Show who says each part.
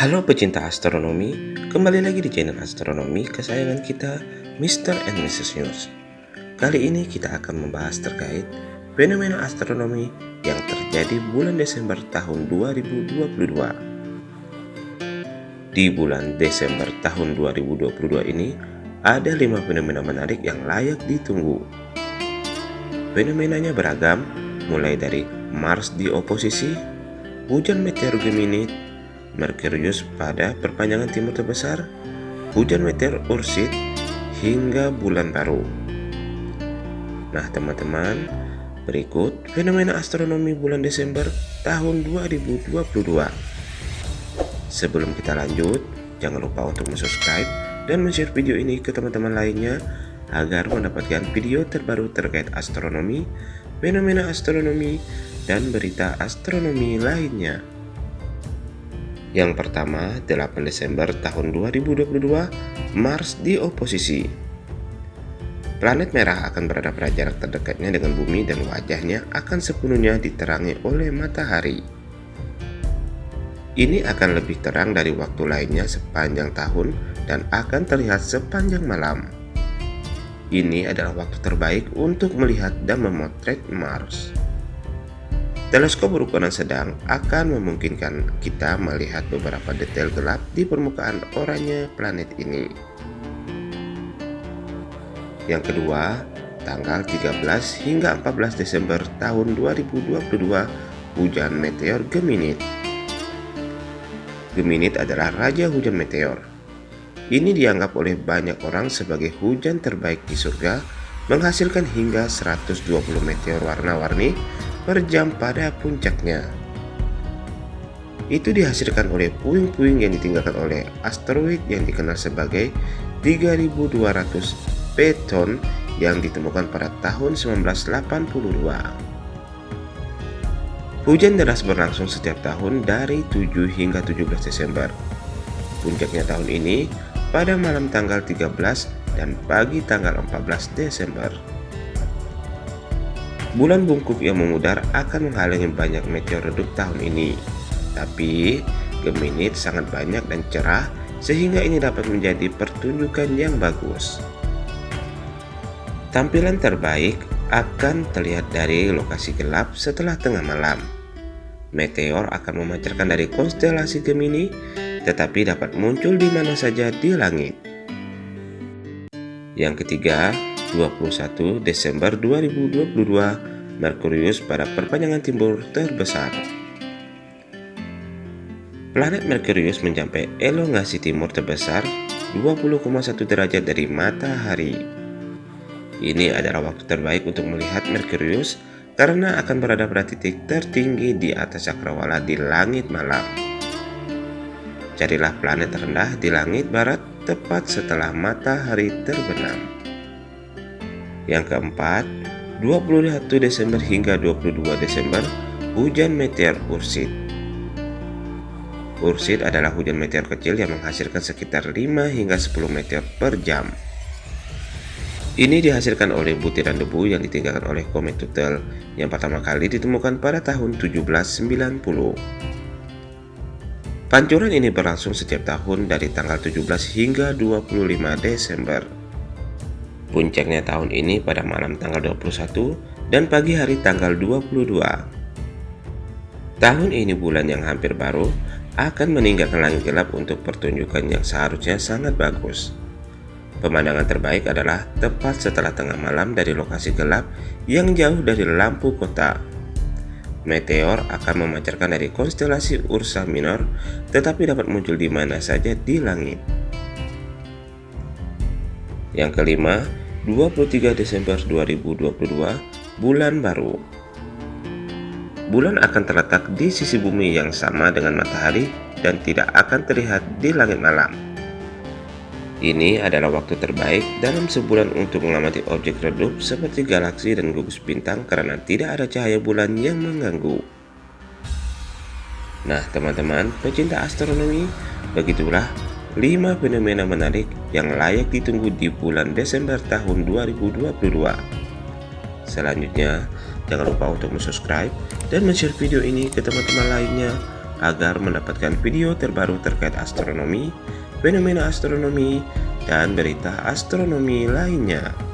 Speaker 1: Halo pecinta astronomi, kembali lagi di channel astronomi kesayangan kita, Mr. and Mrs. News. Kali ini kita akan membahas terkait fenomena astronomi yang terjadi bulan Desember tahun 2022. Di bulan Desember tahun 2022 ini, ada lima fenomena menarik yang layak ditunggu. Fenomenanya beragam, mulai dari Mars di oposisi, hujan meteor Gemini Merkurius pada perpanjangan timur terbesar, hujan meteor Ursid, hingga bulan baru. Nah teman-teman, berikut fenomena astronomi bulan Desember tahun 2022. Sebelum kita lanjut, jangan lupa untuk subscribe dan share video ini ke teman-teman lainnya agar mendapatkan video terbaru terkait astronomi, fenomena astronomi, dan berita astronomi lainnya. Yang pertama, 8 Desember tahun 2022, Mars di oposisi. Planet merah akan berada pada jarak terdekatnya dengan bumi dan wajahnya akan sepenuhnya diterangi oleh matahari. Ini akan lebih terang dari waktu lainnya sepanjang tahun dan akan terlihat sepanjang malam. Ini adalah waktu terbaik untuk melihat dan memotret Mars. Teleskop berukuran sedang akan memungkinkan kita melihat beberapa detail gelap di permukaan oranye planet ini. Yang kedua, tanggal 13 hingga 14 Desember tahun 2022, hujan meteor Geminid. Geminid adalah raja hujan meteor. Ini dianggap oleh banyak orang sebagai hujan terbaik di surga, menghasilkan hingga 120 meteor warna-warni per jam pada puncaknya. Itu dihasilkan oleh puing-puing yang ditinggalkan oleh asteroid yang dikenal sebagai 3200 Peton yang ditemukan pada tahun 1982. Hujan deras berlangsung setiap tahun dari 7 hingga 17 Desember. Puncaknya tahun ini pada malam tanggal 13 dan pagi tanggal 14 Desember. Bulan bungkuk yang memudar akan menghalangi banyak meteor redup tahun ini. Tapi, Geminid sangat banyak dan cerah sehingga ini dapat menjadi pertunjukan yang bagus. Tampilan terbaik akan terlihat dari lokasi gelap setelah tengah malam. Meteor akan memancarkan dari konstelasi Gemini, tetapi dapat muncul di mana saja di langit. Yang ketiga, 21 Desember 2022 Merkurius pada perpanjangan timur terbesar. Planet Merkurius mencapai elongasi timur terbesar 20,1 derajat dari matahari. Ini adalah waktu terbaik untuk melihat Merkurius karena akan berada pada titik tertinggi di atas cakrawala di langit malam. Carilah planet rendah di langit barat tepat setelah matahari terbenam. Yang keempat, 21 Desember hingga 22 Desember, hujan meteor Ursid. Ursid adalah hujan meteor kecil yang menghasilkan sekitar 5 hingga 10 meteor per jam. Ini dihasilkan oleh butiran debu yang ditinggalkan oleh komet Tuttle yang pertama kali ditemukan pada tahun 1790. Pancuran ini berlangsung setiap tahun dari tanggal 17 hingga 25 Desember. Puncaknya tahun ini pada malam tanggal 21 dan pagi hari tanggal 22. Tahun ini bulan yang hampir baru akan meninggalkan langit gelap untuk pertunjukan yang seharusnya sangat bagus. Pemandangan terbaik adalah tepat setelah tengah malam dari lokasi gelap yang jauh dari lampu kota. Meteor akan memancarkan dari konstelasi Ursa Minor, tetapi dapat muncul di mana saja di langit. Yang kelima, 23 Desember 2022, bulan baru. Bulan akan terletak di sisi bumi yang sama dengan matahari dan tidak akan terlihat di langit malam. Ini adalah waktu terbaik dalam sebulan untuk mengamati objek redup seperti galaksi dan gugus bintang karena tidak ada cahaya bulan yang mengganggu. Nah teman-teman pecinta astronomi, begitulah 5 fenomena menarik yang layak ditunggu di bulan Desember tahun 2022. Selanjutnya, jangan lupa untuk subscribe dan share video ini ke teman-teman lainnya agar mendapatkan video terbaru terkait astronomi, fenomena astronomi, dan berita astronomi lainnya.